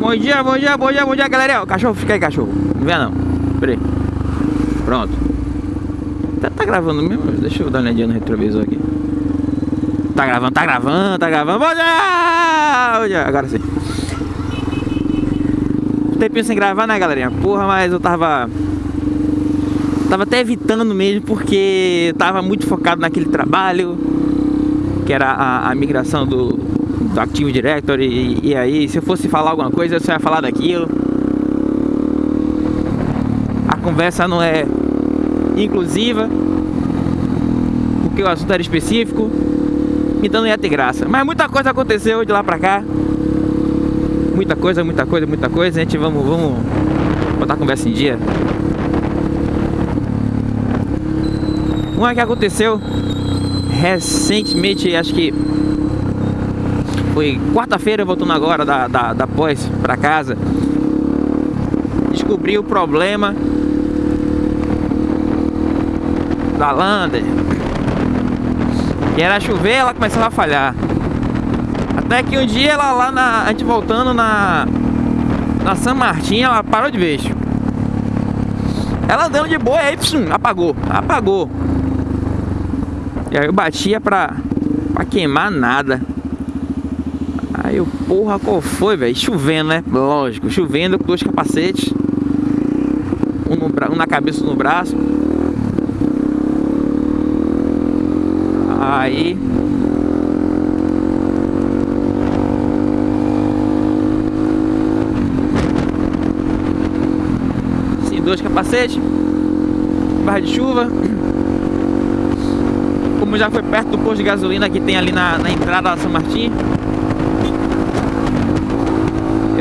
Bom dia, bom dia, bom dia, bom dia, galera. O cachorro, fica aí, cachorro. Não vem não. Pera aí. Pronto. Tá, tá gravando mesmo? Deixa eu dar uma olhadinha no retrovisor aqui. Tá gravando, tá gravando, tá gravando. Bom dia! Bom dia. Agora sim. Tempinho sem gravar, né, galerinha? Porra, mas eu tava... Tava até evitando mesmo, porque tava muito focado naquele trabalho, que era a, a migração do, do Active Directory, e, e, aí, se eu fosse falar alguma coisa, eu só ia falar daquilo. A conversa não é inclusiva, porque o assunto era específico, então não ia ter graça. Mas muita coisa aconteceu de lá pra cá. Muita coisa, muita coisa, muita coisa. A gente vamos, vamos botar a conversa em dia. Uma que aconteceu recentemente, acho que foi quarta-feira, voltando agora da, da, da pós pra casa. Descobri o problema da Lander. Que era chover, ela começava a falhar. Até que um dia ela lá na. A gente voltando na. Na San Martin, ela parou de vez. Ela andando de boa, aí psum, apagou. Apagou. E aí eu batia pra, pra queimar nada. Aí porra, qual foi, velho? Chovendo, né? Lógico, chovendo com dois capacetes. Um, no, um na cabeça um no braço. Aí Sim, dois capacetes Barra de chuva Como já foi perto do posto de gasolina que tem ali na, na entrada da São Martim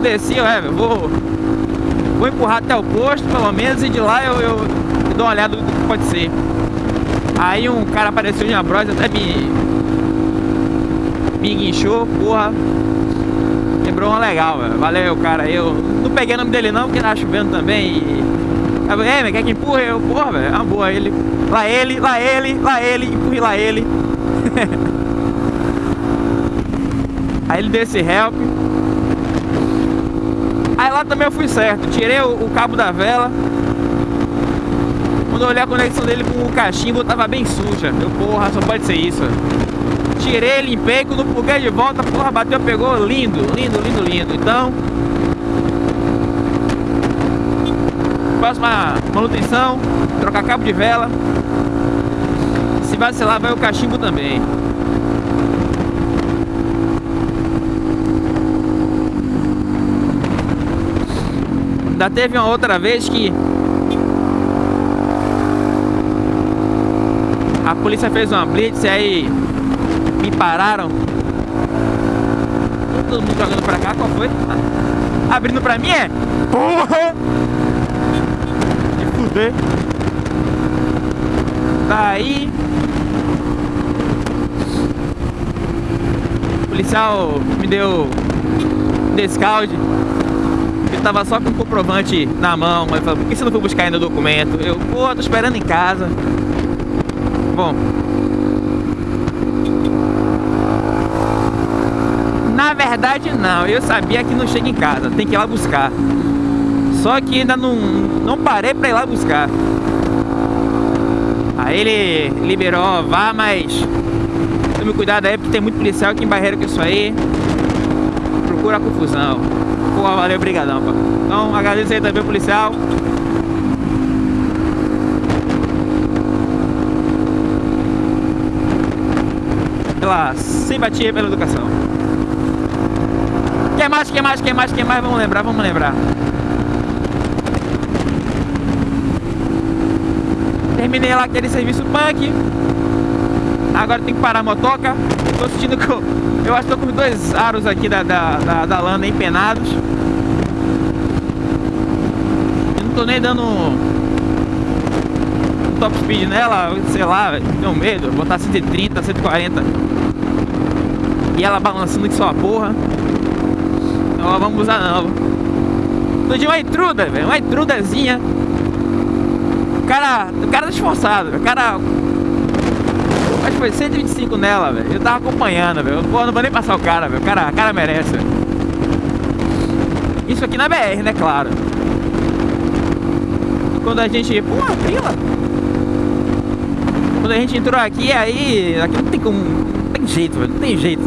Eu desci, é, vou Vou empurrar até o posto, pelo menos E de lá eu, eu, eu dou uma olhada do que pode ser Aí um cara apareceu de uma brosa, até me... Me guinchou, porra. Lembrou uma legal, velho. Valeu, cara. Eu não peguei o nome dele não, porque tava chovendo também. E... Aí, mas quer que empurre? Eu, porra, velho. É uma boa. Ele... Lá ele, lá ele, lá ele, empurre lá ele. Aí ele deu esse help. Também eu fui certo. Tirei o, o cabo da vela. Quando eu olhei a conexão dele com o cachimbo, tava bem suja. Eu, porra, só pode ser isso. Tirei, limpei, quando pluguei de volta, porra, bateu, pegou, lindo, lindo, lindo, lindo. Então, próxima manutenção, trocar cabo de vela. Se vacilar, vai o cachimbo também. Ainda teve uma outra vez que A polícia fez uma blitz e aí me pararam. Todo mundo jogando pra cá, qual foi? Ah, abrindo pra mim é? Porra! De fuder. Daí. O policial me deu descalde. Eu tava só com o comprovante na mão. Ele falou, por que você não foi buscar ainda o documento? Eu, pô, tô esperando em casa bom. Na verdade não, eu sabia que não chega em casa, tem que ir lá buscar. Só que ainda não, não parei pra ir lá buscar. Aí ele liberou, vá, mas tome cuidado aí, porque tem muito policial aqui em Barreira com isso aí. Procura confusão. Pô, valeu, brigadão, pô. Então agradeço aí também policial. pela simpatia pela educação. Quer mais, quer mais, quer mais, quer mais? Vamos lembrar, vamos lembrar. Terminei lá aquele serviço punk. Agora tem que parar a motoca. Tô sentindo que eu, acho que tô com dois aros aqui da, da, da, da lana empenados. Eu não tô nem dando um top speed nela, sei lá, tenho medo, botar 130, 140 e ela balançando que só a porra. Então vamos usar não. Tô de uma intruda, velho, uma intrudazinha. O cara, o cara tá esforçado, o cara... Acho que foi 125 nela, velho. Eu tava acompanhando, velho. Pô, não vou nem passar o cara, velho. O cara, o cara merece. Isso aqui na BR, né? Claro. Quando a gente... Pô, fila! Quando a gente entrou aqui, aí... Aqui não tem como... Não tem jeito, velho. Não tem jeito.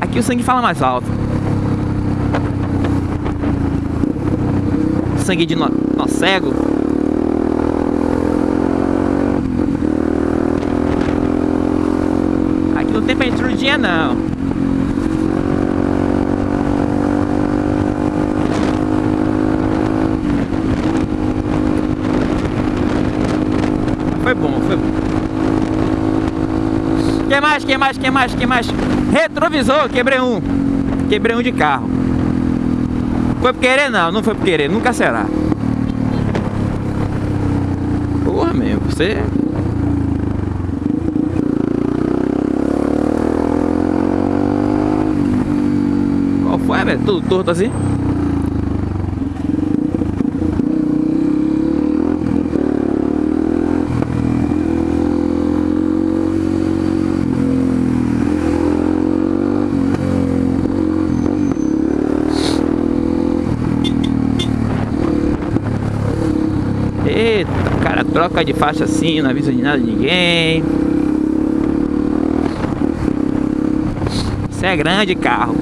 Aqui o sangue fala mais alto. Sangue de nó, nó cego. Aqui pentrudinha não. Foi bom, foi bom. Quem mais, quem mais, quem mais, quem mais? Retrovisor, quebrei um. Quebrei um de carro. Foi por querer não, não foi por querer, nunca será. Porra mesmo, você... Foi, velho? Tudo torto assim? Cara troca de faixa assim, não avisa de nada de ninguém. Isso é grande carro.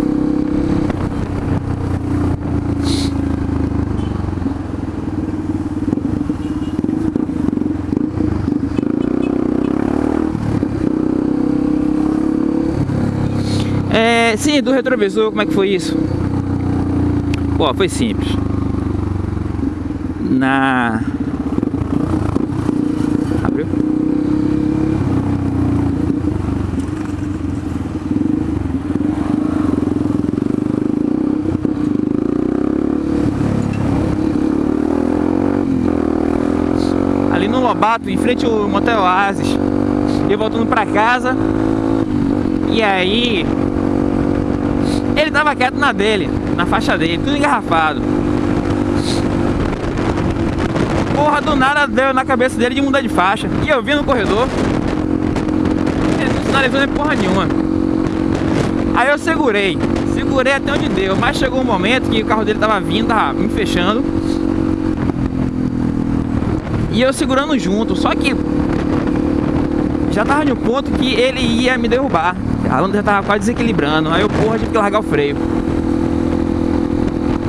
Sim, do retrovisor, como é que foi isso? Pô, foi simples. Na Abriu? Ali no Lobato, em frente ao Motel Oasis. Eu voltando pra casa. E aí... Ele tava quieto na dele, na faixa dele, tudo engarrafado. Porra, do nada deu na cabeça dele de mudar de faixa. E eu vi no corredor. Ele não sinalizou nem porra nenhuma. Aí eu segurei. Segurei até onde deu. Mas chegou um momento que o carro dele tava vindo, tava me fechando. E eu segurando junto. Só que já tava no ponto que ele ia me derrubar. A Landa já tava quase desequilibrando. Aí eu, porra, tive que largar o freio.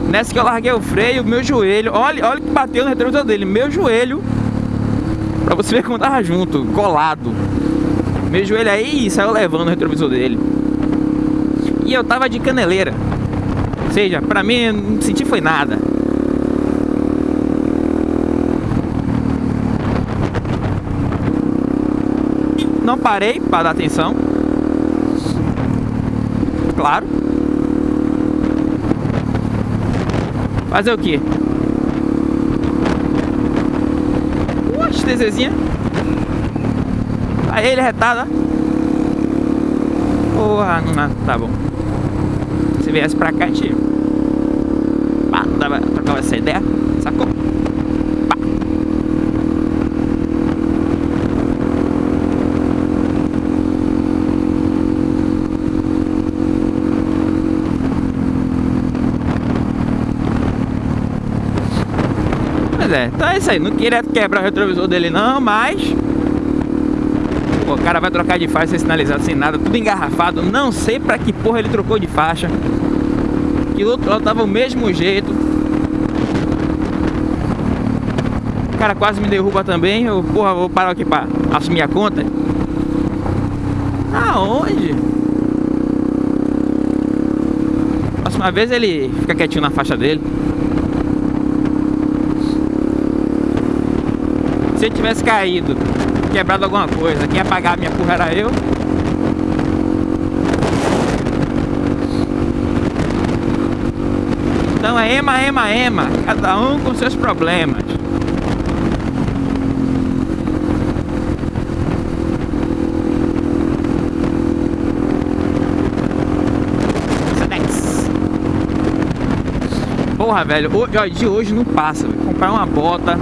Nessa que eu larguei o freio, meu joelho, olha, olha que bateu no retrovisor dele, meu joelho, pra você ver como tava junto, colado. Meu joelho aí saiu levando o retrovisor dele. E eu tava de caneleira. Ou seja, pra mim, não senti foi nada. Não parei para dar atenção. Claro. Fazer o quê? Uxe, TZzinha. Aí ele retado, ó. Porra, não, tá bom. Se viesse pra cá, a gente... Pá, dava, essa ideia, sacou? Pois é, então é isso aí. Não queria quebrar o retrovisor dele não, mas... Pô, o cara vai trocar de faixa sem sinalizado, sem nada, tudo engarrafado. Não sei pra que porra ele trocou de faixa. Que o outro lado tava o mesmo jeito. O cara quase me derruba também. Eu, porra, vou parar aqui pra assumir a conta. Aonde? Próxima vez ele fica quietinho na faixa dele. Se ele tivesse caído, quebrado alguma coisa, quem ia pagar a minha porra era eu. Então é ema, ema, ema, cada um com seus problemas. Porra, velho, de hoje não passa. Véio. Comprar uma bota.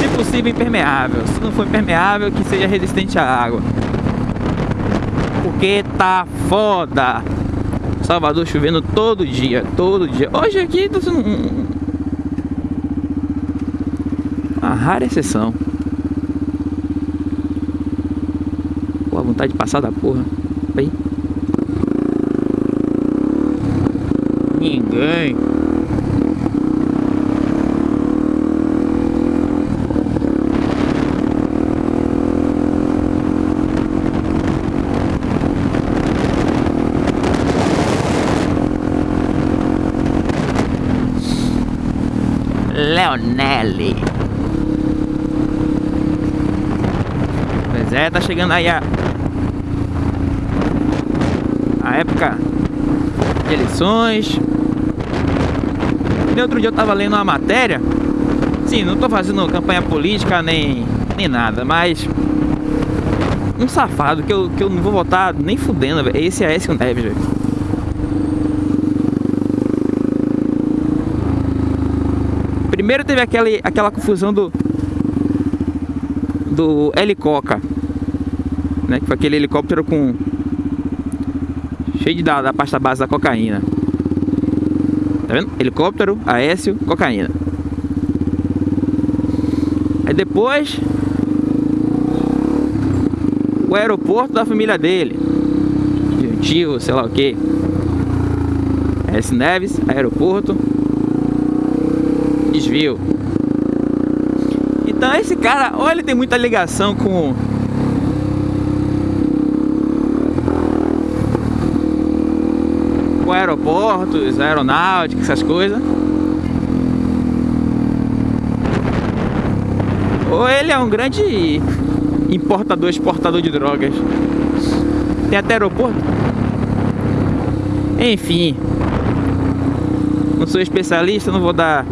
Se possível, impermeável. Se não for impermeável, que seja resistente à água. Porque tá foda. Salvador chovendo todo dia, todo dia. Hoje aqui tá sendo um... uma rara exceção. Pô, a vontade de passar da porra. Aí. Ninguém. Leonelli. Pois é, tá chegando aí a a época de eleições. E outro dia eu tava lendo uma matéria. Sim, não tô fazendo campanha política nem, nem nada, mas um safado que eu, que eu não vou votar nem fudendo. Esse é esse Neves, velho. Primeiro teve aquele, aquela confusão do do helicoca, né? Que foi aquele helicóptero com cheio de da, da pasta base da cocaína. Tá vendo? Helicóptero, Aécio, cocaína. Aí depois o aeroporto da família dele. De um tio, sei lá o que. S Neves, aeroporto Então esse cara, olha, ele tem muita ligação com com aeroportos, aeronáutica, essas coisas. Ou ele é um grande importador, exportador de drogas. Tem até aeroporto. Enfim. Não sou especialista, não vou dar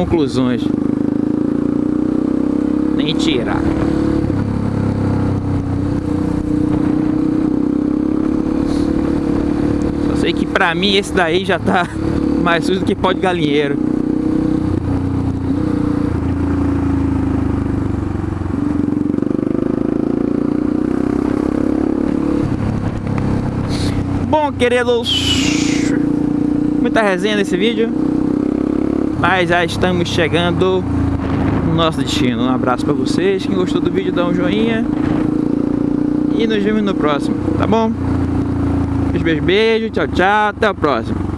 conclusões. Nem tirar. Só sei que pra mim esse daí já tá mais sujo do que pó de galinheiro. Bom, queridos, muita resenha nesse vídeo. Mas já estamos chegando no nosso destino. Um abraço para vocês. Quem gostou do vídeo, dá um joinha. E nos vemos no próximo, tá bom? Beijo, beijo, beijo. Tchau, tchau. Até o próximo.